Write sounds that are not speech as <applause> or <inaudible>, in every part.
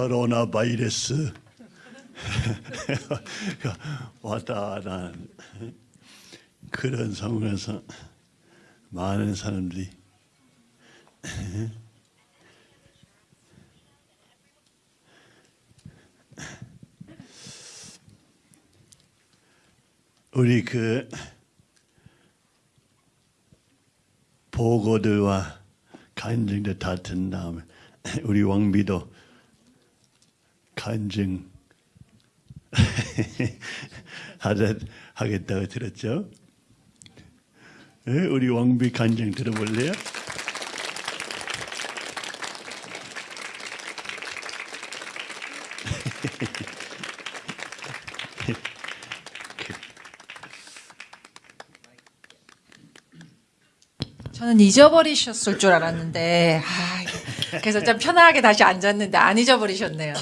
코로나 바이러스. <laughs> 왔다 난 그런 상황에서 많은 사람들이 우리 그 보고들과 간증들 다 든 다음에 우리 왕비도 간증 <laughs> 하겠다고 들었죠? 예, 우리 왕비 간증 들어볼래요? 저는 잊어버리셨을 줄 알았는데 아, 그래서 좀 편하게 다시 앉았는데 안 잊어버리셨네요.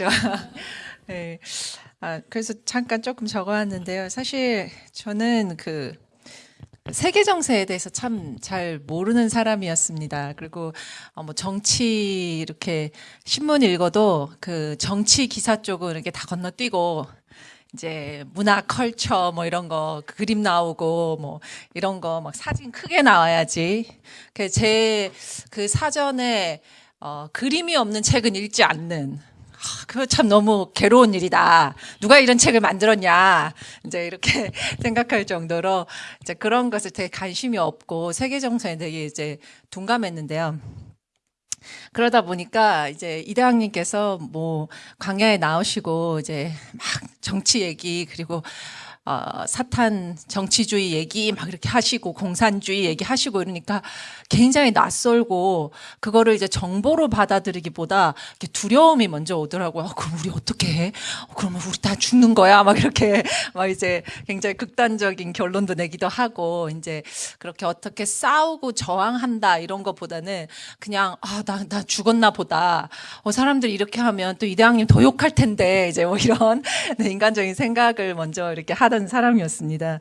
그죠? <laughs> 네. 아, 그래서 잠깐 조금 적어왔는데요. 사실 저는 그 세계 정세에 대해서 참 잘 모르는 사람이었습니다. 그리고 어, 뭐 정치 이렇게 신문 읽어도 그 정치 기사 쪽은 이렇게 다 건너뛰고 이제 문화 컬처 뭐 이런 거그 그림 나오고 뭐 이런 거 막 사진 크게 나와야지. 그 제 그 사전에 어 그림이 없는 책은 읽지 않는 아, 그거 참 너무 괴로운 일이다. 누가 이런 책을 만들었냐. 이제 이렇게 <laughs> 생각할 정도로 이제 그런 것에 되게 관심이 없고 세계 정세에 되게 이제 둔감했는데요. 그러다 보니까 이제 이대왕님께서 뭐 광야에 나오시고 이제 막 정치 얘기 그리고 어, 사탄 정치주의 얘기 막 이렇게 하시고 공산주의 얘기 하시고 이러니까 굉장히 낯설고 그거를 이제 정보로 받아들이기보다 이렇게 두려움이 먼저 오더라고요. 어, 그럼 우리 어떻게 해? 어, 그러면 우리 다 죽는 거야? 막 이렇게 <laughs> 막 이제 굉장히 극단적인 결론도 내기도 하고 이제 그렇게 어떻게 싸우고 저항한다 이런 것보다는 그냥 아, 나, 나 죽었나 보다. 어, 사람들이 이렇게 하면 또 이대왕님 더 욕할 텐데 이제 뭐 이런 <laughs> 네, 인간적인 생각을 먼저 이렇게 하던 사람이었습니다.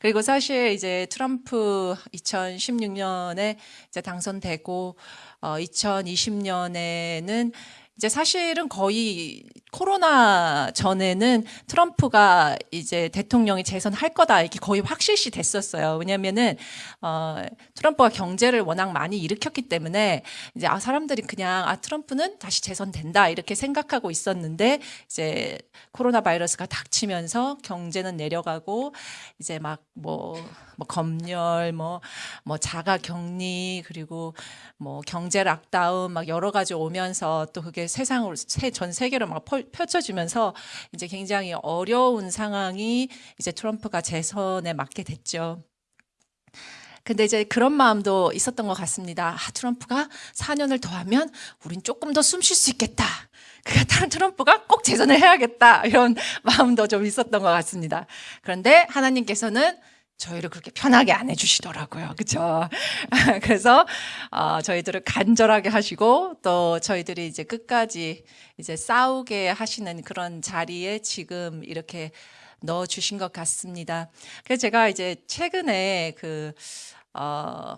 그리고 사실 이제 트럼프 2016년에 이제 당선되고 어 2020년에는 이제 사실은 거의 코로나 전에는 트럼프가 이제 대통령이 재선할 거다 이게 거의 확실시 됐었어요. 왜냐면은 어 트럼프가 경제를 워낙 많이 일으켰기 때문에 이제 아 사람들이 그냥 아 트럼프는 다시 재선된다 이렇게 생각하고 있었는데 이제 코로나 바이러스가 닥치면서 경제는 내려가고 이제 막뭐 뭐 검열 뭐뭐 자가 격리 그리고 뭐 경제 락다운 막 여러 가지 오면서 또 그게 세상으로 세- 전 세계로 막 펼- 펼쳐지면서 이제 굉장히 어려운 상황이 이제 트럼프가 재선에 맞게 됐죠. 근데 이제 그런 마음도 있었던 것 같습니다. 아, 트럼프가 4년을 더 하면 우린 조금 더 숨 쉴 수 있겠다. 그러니까 트럼프가 꼭 재선을 해야겠다. 이런 마음도 좀 있었던 것 같습니다. 그런데 하나님께서는 저희를 그렇게 편하게 안 해주시더라고요. 그죠? <laughs> 그래서, 어, 저희들을 간절하게 하시고, 또 저희들이 이제 끝까지 이제 싸우게 하시는 그런 자리에 지금 이렇게 넣어 주신 것 같습니다. 그래서 제가 이제 최근에 그, 어,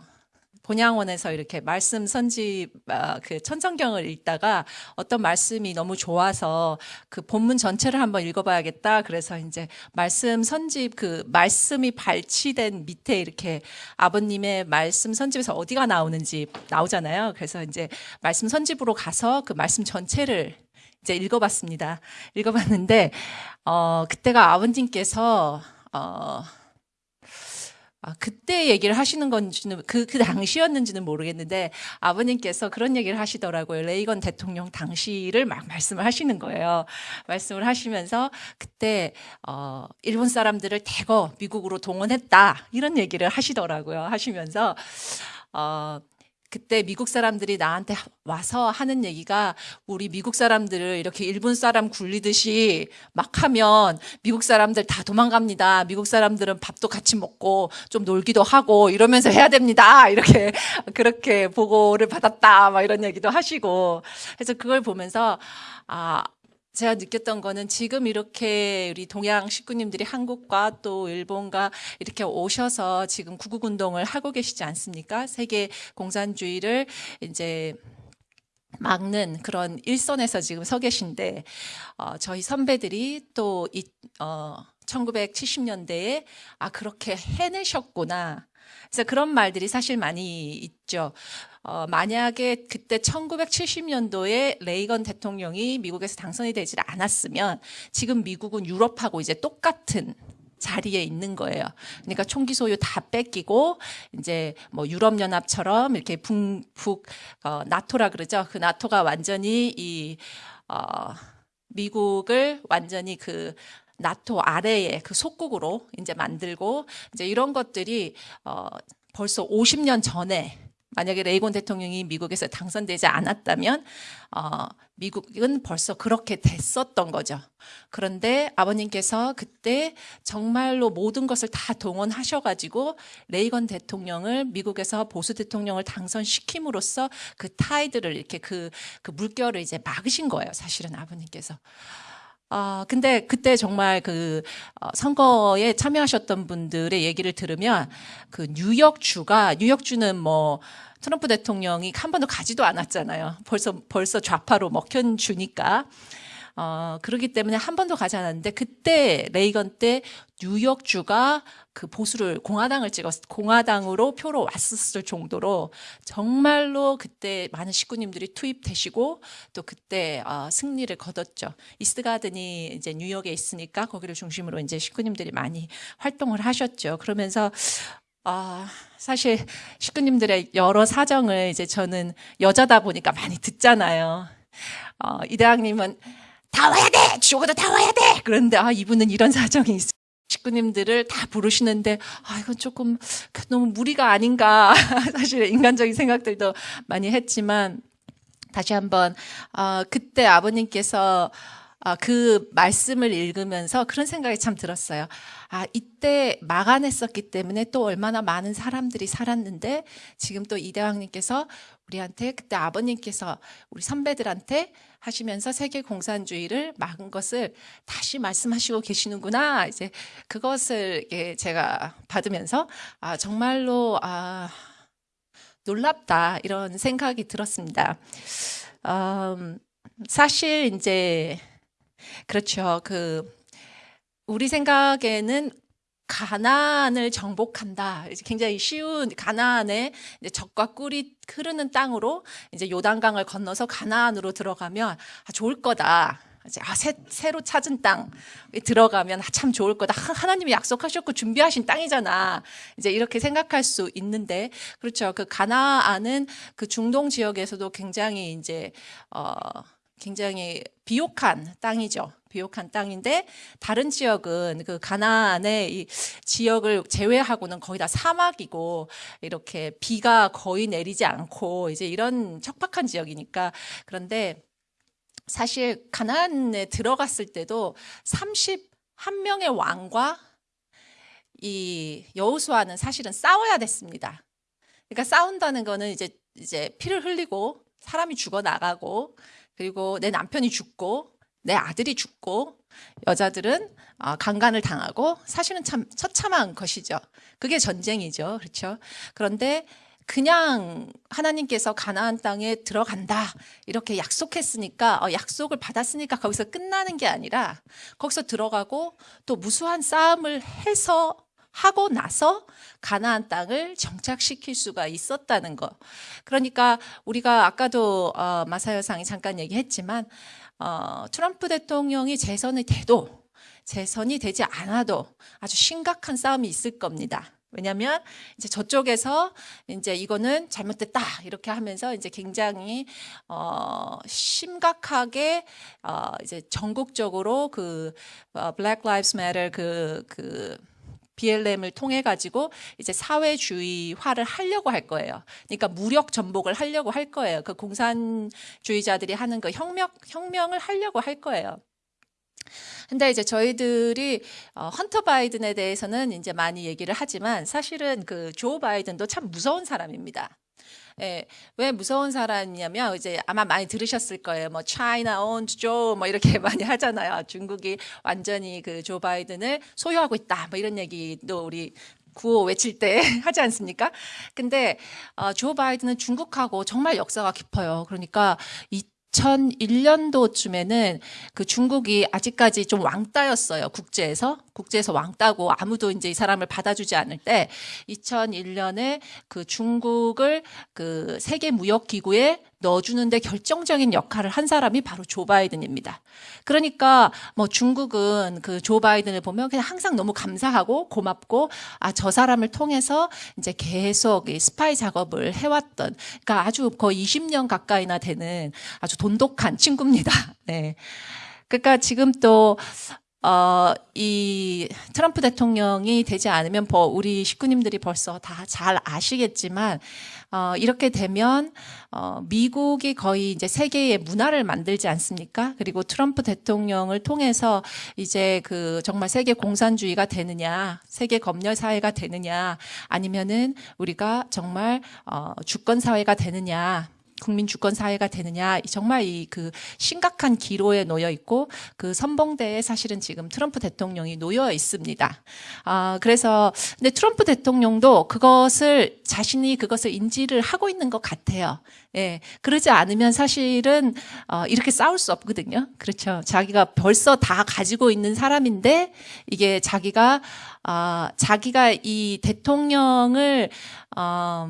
본향원에서 이렇게 말씀 선지 아, 그 천성경을 읽다가 어떤 말씀이 너무 좋아서 그 본문 전체를 한번 읽어봐야겠다. 그래서 이제 말씀 선집 그 말씀이 발치된 밑에 이렇게 아버님의 말씀 선집에서 어디가 나오는지 나오잖아요. 그래서 이제 말씀 선집으로 가서 그 말씀 전체를 이제 읽어봤습니다. 읽어봤는데 어 그때가 아버님께서 어 아, 그때 얘기를 하시는 건지는 그, 그 당시였는지는 모르겠는데 아버님께서 그런 얘기를 하시더라고요. 레이건 대통령 당시를 막 말씀을 하시는 거예요. 말씀을 하시면서 그때 어, 일본 사람들을 대거 미국으로 동원했다 이런 얘기를 하시더라고요. 하시면서 어, 그때 미국 사람들이 나한테 와서 하는 얘기가 우리 미국 사람들을 이렇게 일본 사람 굴리듯이 막 하면 미국 사람들 다 도망갑니다. 미국 사람들은 밥도 같이 먹고 좀 놀기도 하고 이러면서 해야 됩니다. <laughs> 이렇게 그렇게 보고를 받았다. 막 이런 얘기도 하시고. 그래서 그걸 보면서 아, 제가 느꼈던 거는 지금 이렇게 우리 동양 식구님들이 한국과 또 일본과 이렇게 오셔서 지금 구국 운동을 하고 계시지 않습니까? 세계 공산주의를 이제 막는 그런 일선에서 지금 서 계신데 어, 저희 선배들이 또 이, 어, 1970년대에 아 그렇게 해내셨구나. 그래서 그런 말들이 사실 많이 있죠. 어, 만약에 그때 1970년도에 레이건 대통령이 미국에서 당선이 되질 않았으면 지금 미국은 유럽하고 이제 똑같은 자리에 있는 거예요. 그러니까 총기 소유 다 뺏기고 이제 뭐 유럽 연합처럼 이렇게 북북 어, 나토라 그러죠. 그 나토가 완전히 이 어, 미국을 완전히 그 나토 아래에 그 속국으로 이제 만들고 이제 이런 것들이 어 벌써 50년 전에 만약에 레이건 대통령이 미국에서 당선되지 않았다면 어 미국은 벌써 그렇게 됐었던 거죠. 그런데 아버님께서 그때 정말로 모든 것을 다 동원하셔가지고 레이건 대통령을 미국에서 보수 대통령을 당선시킴으로써 그 타이드를 이렇게 그, 그 물결을 이제 막으신 거예요. 사실은 아버님께서. 아, 근데 그때 정말 그 어, 선거에 참여하셨던 분들의 얘기를 들으면 그 뉴욕주가 뉴욕주는 뭐 트럼프 대통령이 한 번도 가지도 않았잖아요. 벌써 벌써 좌파로 먹힌 주니까. 어, 그러기 때문에 한 번도 가지 않았는데 그때 레이건 때 뉴욕주가 그 보수를 공화당을 찍었 공화당으로 표로 왔었을 정도로 정말로 그때 많은 식구님들이 투입되시고 또 그때 어, 승리를 거뒀죠. 이스트가든이 이제 뉴욕에 있으니까 거기를 중심으로 이제 식구님들이 많이 활동을 하셨죠. 그러면서 아, 사실 식구님들의 여러 사정을 이제 저는 여자다 보니까 많이 듣잖아요. 어, 이 대학님은 다 와야 돼! 죽어도 다 와야 돼! 그런데 아, 이분은 이런 <laughs> 사정이 있어. 식구님들을 다 부르시는데 아 이건 조금 너무 무리가 아닌가 <laughs> 사실 인간적인 생각들도 많이 했지만 다시 한번 어, 그때 아버님께서 어, 그 말씀을 읽으면서 그런 생각이 참 들었어요. 아 이때 막아냈었기 때문에 또 얼마나 많은 사람들이 살았는데 지금 또 이대왕님께서 우리한테 그때 아버님께서 우리 선배들한테 하시면서 세계 공산주의를 막은 것을 다시 말씀하시고 계시는구나. 이제 그것을 제가 받으면서 아 정말로 아 놀랍다 이런 생각이 들었습니다. 음, 사실 이제 그렇죠. 그 우리 생각에는 가나안을 정복한다. 굉장히 쉬운 가나안의 적과 꿀이 흐르는 땅으로 이제 요단강을 건너서 가나안으로 들어가면 아, 좋을 거다. 이제 아, 새, 새로 찾은 땅에 들어가면 아, 참 좋을 거다. 하나님이 약속하셨고 준비하신 땅이잖아. 이제 이렇게 생각할 수 있는데 그렇죠. 그 가나안은 그 중동 지역에서도 굉장히 이제 어 굉장히 비옥한 땅이죠. 비옥한 땅인데 다른 지역은 그 가나안의 이 지역을 제외하고는 거의 다 사막이고 이렇게 비가 거의 내리지 않고 이제 이런 척박한 지역이니까 그런데 사실 가나안에 들어갔을 때도 31명의 왕과 이 여호수아는 사실은 싸워야 됐습니다. 그러니까 싸운다는 거는 이제 이제 피를 흘리고 사람이 죽어 나가고 그리고 내 남편이 죽고 내 아들이 죽고 여자들은 아, 강간을 당하고 사실은 참 처참한 것이죠. 그게 전쟁이죠. 그렇죠. 그런데 그냥 하나님께서 가나안 땅에 들어간다 이렇게 약속했으니까 어, 약속을 받았으니까 거기서 끝나는 게 아니라 거기서 들어가고 또 무수한 싸움을 해서 하고 나서 가나안 땅을 정착시킬 수가 있었다는 거. 그러니까 우리가 아까도 어, 마사여상이 잠깐 얘기했지만 어, 트럼프 대통령이 재선이 돼도 재선이 되지 않아도 아주 심각한 싸움이 있을 겁니다. 왜냐하면 이제 저쪽에서 이제 이거는 잘못됐다 이렇게 하면서 이제 굉장히 어 심각하게 어 이제 전국적으로 그 어, Black Lives 그그 그 BLM을 통해 가지고 이제 사회주의화를 하려고 할 거예요. 그러니까 무력 전복을 하려고 할 거예요. 그 공산주의자들이 하는 그 혁명 혁명을 하려고 할 거예요. 근데 이제 저희들이 어, 헌터 바이든에 대해서는 이제 많이 얘기를 하지만 사실은 그 조 바이든도 참 무서운 사람입니다. 예, 왜 무서운 사람이냐면 이제 아마 많이 들으셨을 거예요. 뭐 China owns Joe 뭐 이렇게 <laughs> 많이 하잖아요. 중국이 완전히 그 조 바이든을 소유하고 있다. 뭐 이런 얘기도 우리 구호 외칠 때 <laughs> 하지 않습니까? 근데 어, 조 바이든은 중국하고 정말 역사가 깊어요. 그러니까 2001년도쯤에는 그 중국이 아직까지 좀 왕따였어요. 국제에서. 국제에서 왕따고 아무도 이제 이 사람을 받아주지 않을 때 2001년에 그 중국을 그 세계 무역 기구에 넣어주는데 결정적인 역할을 한 사람이 바로 조 바이든입니다. 그러니까 뭐 중국은 그 조 바이든을 보면 그냥 항상 너무 감사하고 고맙고 아 저 사람을 통해서 이제 계속 이 스파이 작업을 해왔던 그러니까 아주 거의 20년 가까이나 되는 아주 돈독한 친구입니다. <laughs> 네. 그러니까 지금 또 어, 이 트럼프 대통령이 되지 않으면 뭐 우리 식구님들이 벌써 다 잘 아시겠지만 어, 이렇게 되면 어, 미국이 거의 이제 세계의 문화를 만들지 않습니까? 그리고 트럼프 대통령을 통해서 이제 그 정말 세계 공산주의가 되느냐, 세계 검열 사회가 되느냐, 아니면은 우리가 정말 어, 주권 사회가 되느냐. 국민 주권 사회가 되느냐 정말 이 그 심각한 기로에 놓여 있고 그 선봉대에 사실은 지금 트럼프 대통령이 놓여 있습니다. 아 그래서 근데 트럼프 대통령도 그것을 자신이 그것을 인지를 하고 있는 것 같아요. 예, 그러지 않으면 사실은 어, 이렇게 싸울 수 없거든요. 그렇죠. 자기가 벌써 다 가지고 있는 사람인데 이게 자기가 아 자기가 이 대통령을 어,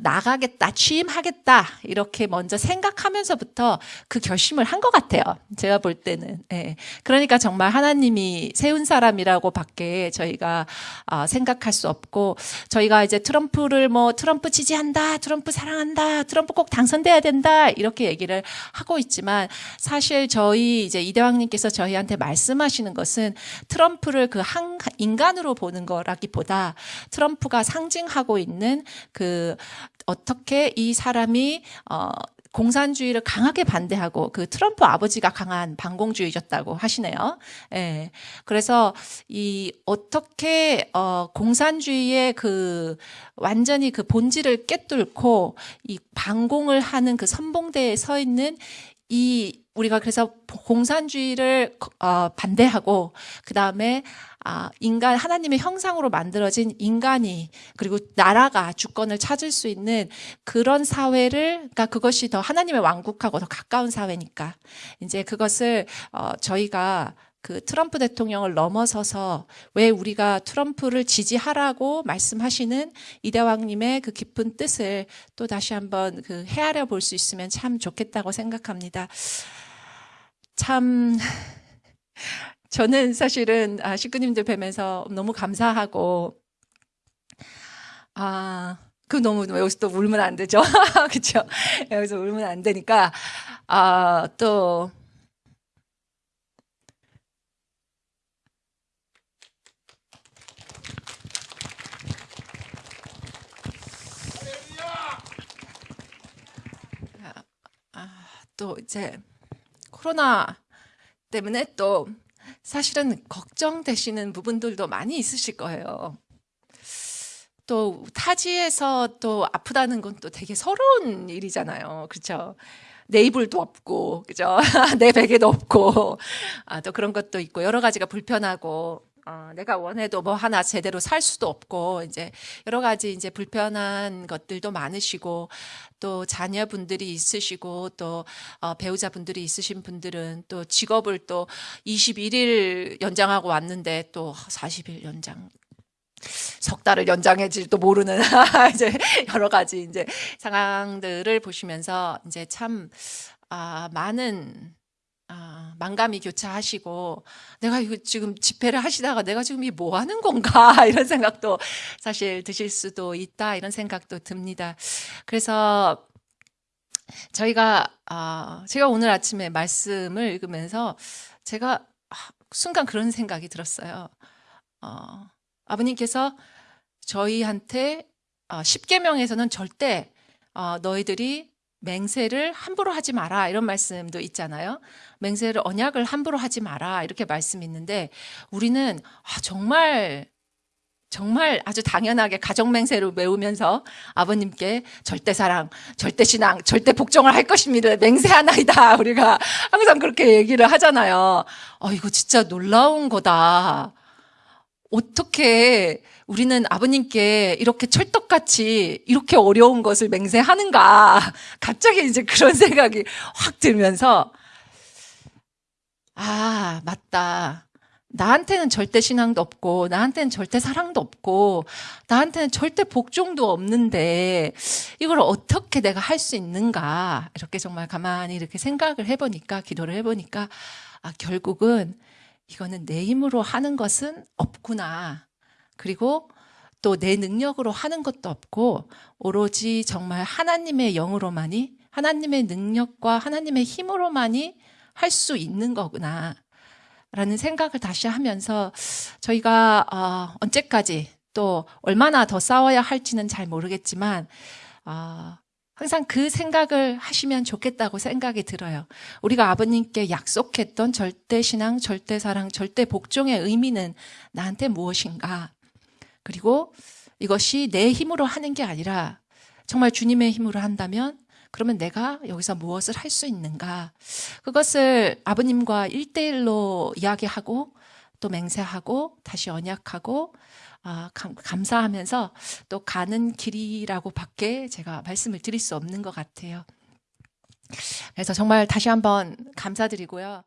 나가겠다, 취임하겠다, 이렇게 먼저 생각하면서부터 그 결심을 한 것 같아요. 제가 볼 때는. 예. 그러니까 정말 하나님이 세운 사람이라고 밖에 저희가 어, 생각할 수 없고, 저희가 이제 트럼프를 뭐 트럼프 지지한다, 트럼프 사랑한다, 트럼프 꼭 당선돼야 된다, 이렇게 얘기를 하고 있지만, 사실 저희 이제 이대왕님께서 저희한테 말씀하시는 것은 트럼프를 그 한 인간으로 보는 거라기보다 트럼프가 상징하고 있는 그 어떻게 이 사람이 어 공산주의를 강하게 반대하고 그 트럼프 아버지가 강한 반공주의였다고 하시네요. 예. 그래서 이 어떻게 어 공산주의의 그 완전히 그 본질을 깨뚫고 이 반공을 하는 그 선봉대에 서 있는 이 우리가 그래서 공산주의를 어, 반대하고 그 다음에 아, 인간 하나님의 형상으로 만들어진 인간이 그리고 나라가 주권을 찾을 수 있는 그런 사회를 그러니까 그것이 더 하나님의 왕국하고 더 가까운 사회니까 이제 그것을 어, 저희가 그 트럼프 대통령을 넘어서서 왜 우리가 트럼프를 지지하라고 말씀하시는 이대왕님의 그 깊은 뜻을 또 다시 한번 그 헤아려 볼 수 있으면 참 좋겠다고 생각합니다. 참 저는 사실은 아, 식구님들 뵈면서 너무 감사하고 아. 그 너무 여기서 또 울면 안 되죠. <laughs> 그렇죠? 여기서 울면 안 되니까 아, 또 아, 또 이제 코로나 때문에 또 사실은 걱정되시는 부분들도 많이 있으실 거예요. 또 타지에서 또 아프다는 건 또 되게 서러운 일이잖아요. 그렇죠? 내 이불도 없고, 그죠? <laughs> 내 베개도 없고, 아, 또 그런 것도 있고, 여러 가지가 불편하고, 어, 내가 원해도 뭐 하나 제대로 살 수도 없고 이제 여러 가지 이제 불편한 것들도 많으시고 또 자녀분들이 있으시고 또 어, 배우자분들이 있으신 분들은 또 직업을 또 21일 연장하고 왔는데 또 40일 연장 석 달을 연장해질도 모르는 <laughs> 이제 여러 가지 이제 상황들을 보시면서 이제 참 아, 많은 아, 만감이 교차하시고 내가 이거 지금 집회를 하시다가 내가 지금 이 뭐 하는 건가 <laughs> 이런 생각도 사실 드실 수도 있다 이런 생각도 듭니다. 그래서 저희가 아, 제가 오늘 아침에 말씀을 읽으면서 제가 순간 그런 생각이 들었어요. 어, 아버님께서 저희한테 어, 10계명에서는 절대 어, 너희들이 맹세를 함부로 하지 마라 이런 말씀도 있잖아요. 맹세를 언약을 함부로 하지 마라 이렇게 말씀이 있는데 우리는 아, 정말 정말 아주 당연하게 가정 맹세를 외우면서 아버님께 절대 사랑, 절대 신앙, 절대 복종을 할 것입니다. 맹세하나이다. <laughs> 우리가 항상 그렇게 얘기를 하잖아요. 어, 이거 진짜 놀라운 거다. 어떻게 우리는 아버님께 이렇게 철떡같이 이렇게 어려운 것을 맹세하는가. <laughs> 갑자기 이제 그런 <laughs> 생각이 확 들면서, 아, 맞다. 나한테는 절대 신앙도 없고, 나한테는 절대 사랑도 없고, 나한테는 절대 복종도 없는데, 이걸 어떻게 내가 할 수 있는가. 이렇게 정말 가만히 이렇게 생각을 해보니까, 기도를 해보니까, 아, 결국은 이거는 내 힘으로 하는 것은 없구나. 그리고 또 내 능력으로 하는 것도 없고, 오로지 정말 하나님의 영으로만이, 하나님의 능력과 하나님의 힘으로만이 할 수 있는 거구나. 라는 생각을 다시 하면서 저희가 어, 언제까지 또 얼마나 더 싸워야 할지는 잘 모르겠지만 어, 항상 그 생각을 하시면 좋겠다고 생각이 들어요. 우리가 아버님께 약속했던 절대 신앙, 절대 사랑, 절대 복종의 의미는 나한테 무엇인가? 그리고 이것이 내 힘으로 하는 게 아니라 정말 주님의 힘으로 한다면 그러면 내가 여기서 무엇을 할 수 있는가? 그것을 아버님과 일대일로 이야기하고 또 맹세하고 다시 언약하고 아, 감, 감사하면서 또 가는 길이라고 밖에 제가 말씀을 드릴 수 없는 것 같아요. 그래서 정말 다시 한번 감사드리고요.